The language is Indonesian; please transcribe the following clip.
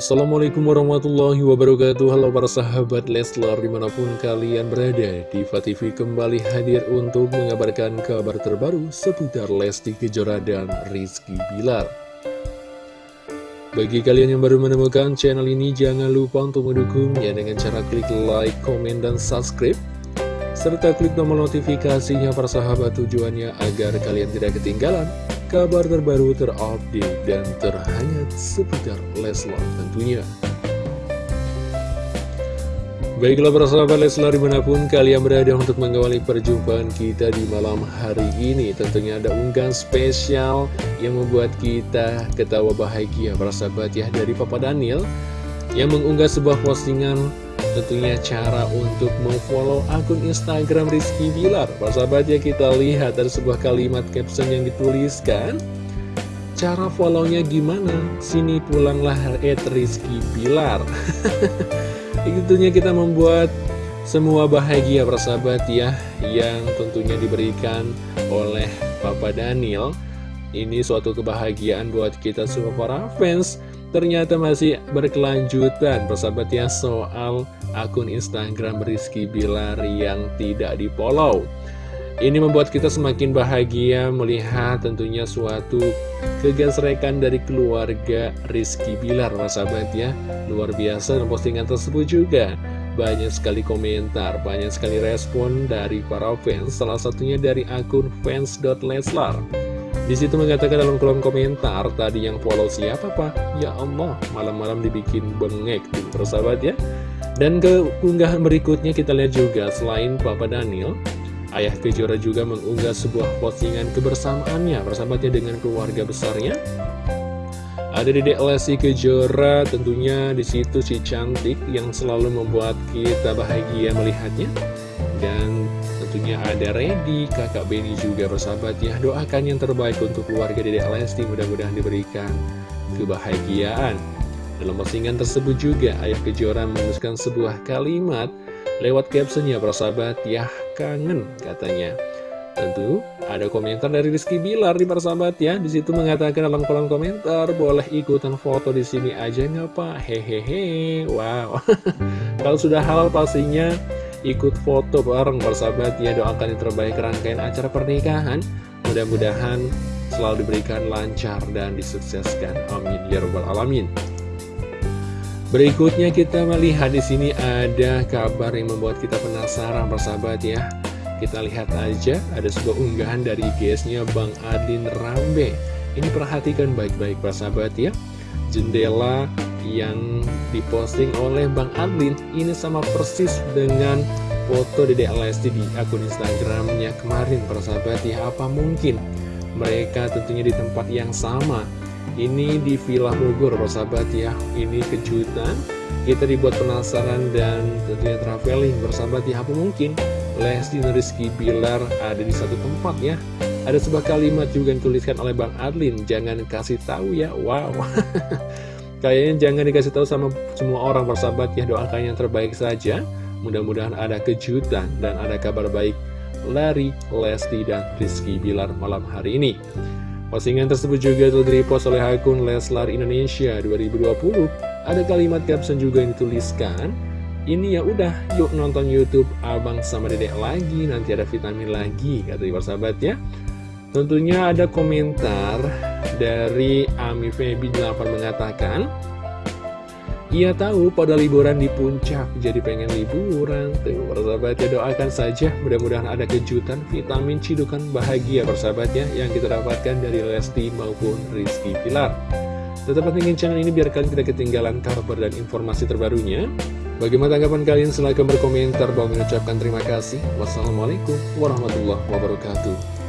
Assalamualaikum warahmatullahi wabarakatuh. Halo para sahabat Leslar di mana pun kalian berada Diva TV kembali hadir untuk mengabarkan kabar terbaru seputar Lesti Kejora dan Rizky Bilar. Bagi kalian yang baru menemukan channel ini jangan lupa untuk mendukungnya dengan cara klik like, komen, dan subscribe serta klik tombol notifikasinya para sahabat tujuannya agar kalian tidak ketinggalan kabar terbaru terupdate dan terhangat seputar Leslar tentunya. Baiklah para sahabat Leslar di mana pun kalian berada untuk mengawali perjumpaan kita di malam hari ini Tentunya ada unggahan spesial yang membuat kita ketawa bahagia para sahabat ya dari Papa Daniel Yang mengunggah sebuah postingan tentunya cara untuk memfollow akun Instagram Rizky Bilar. Sahabat ya kita lihat ada sebuah kalimat caption yang dituliskan. Cara follownya gimana? Sini pulanglah at Rizky Bilar. Tentunya kita membuat semua bahagia persahabat ya Yang tentunya diberikan oleh Papa Daniel. Ini suatu kebahagiaan buat kita semua para fans Ternyata masih berkelanjutan persahabat ya soal akun Instagram Rizky Bilar yang tidak di Ini membuat kita semakin bahagia melihat tentunya suatu kegesrekan dari keluarga Rizky Bilar persahabat ya. Luar biasa dan postingan tersebut juga. Banyak sekali komentar, banyak sekali respon dari para fans Salah satunya dari akun fans.leslar di situ mengatakan dalam kolom komentar tadi yang follow siapa pak? Ya Allah, malam-malam dibikin bengek tuh persahabat ya. Dan ke unggahan berikutnya kita lihat juga selain Papa Daniel, Ayah Kejora juga mengunggah sebuah postingan kebersamaannya persahabatnya dengan keluarga besarnya. Ada Dedek Lesti Kejora tentunya di situ si cantik yang selalu membuat kita bahagia melihatnya. Dan tentunya ada Redi, kakak Benny juga bersahabat ya. Doakan yang terbaik untuk keluarga Dedek Lesti mudah-mudahan diberikan kebahagiaan. Dalam postingan tersebut juga Ayah Kejora menuliskan sebuah kalimat Lewat captionnya bersahabat ya kangen katanya. Tentu ada komentar dari Rizky Bilar di persahabat ya. Di situ mengatakan dalam kolom komentar boleh ikutan foto di sini aja nggak pak? Hehehe wow. Kalau sudah halal pastinya ikut foto bareng bersahabat ya doakan yang terbaik rangkaian acara pernikahan. Mudah-mudahan selalu diberikan lancar dan disukseskan. Amin. Ya robbal alamin. Berikutnya kita melihat di sini ada kabar yang membuat kita penasaran bersahabat ya. Kita lihat aja ada sebuah unggahan dari IGS-nya Bang Adlin Rambe. Ini perhatikan baik-baik persahabat ya. Jendela yang diposting oleh Bang Adlin ini sama persis dengan foto Dedek Lesti di akun Instagramnya kemarin persahabat ya apa mungkin mereka tentunya di tempat yang sama. Ini di Villa Bogor persahabat ya ini kejutan. Kita dibuat penasaran dan tentunya traveling bersahabat ya apa mungkin Lesti dan Rizky Bilar ada di satu tempat ya. Ada sebuah kalimat juga yang dituliskan oleh Bang Adlin jangan kasih tahu ya. Wow Kayaknya jangan dikasih tahu sama semua orang bersahabat ya doakan yang terbaik saja. Mudah-mudahan ada kejutan dan ada kabar baik Lari, Lesti, dan Rizky Bilar malam hari ini. Postingan tersebut juga telah direpost oleh akun Leslar Indonesia 2020. Ada kalimat caption juga yang dituliskan, ini ya udah yuk nonton YouTube abang sama dedek lagi nanti ada vitamin lagi kata sahabat ya tentunya ada komentar dari Ami Febi 8 mengatakan ia tahu pada liburan di puncak jadi pengen liburan Tuh persahabat ya doakan saja mudah-mudahan ada kejutan vitamin cidukan bahagia persahabatnya Yang kita dapatkan dari Lesti maupun Rizky Pilar Tetap pentingin channel ini biar kalian tidak ketinggalan kabar dan informasi terbarunya Bagaimana tanggapan kalian? Silahkan berkomentar. Bahwa mengucapkan terima kasih. Wassalamualaikum warahmatullahi wabarakatuh.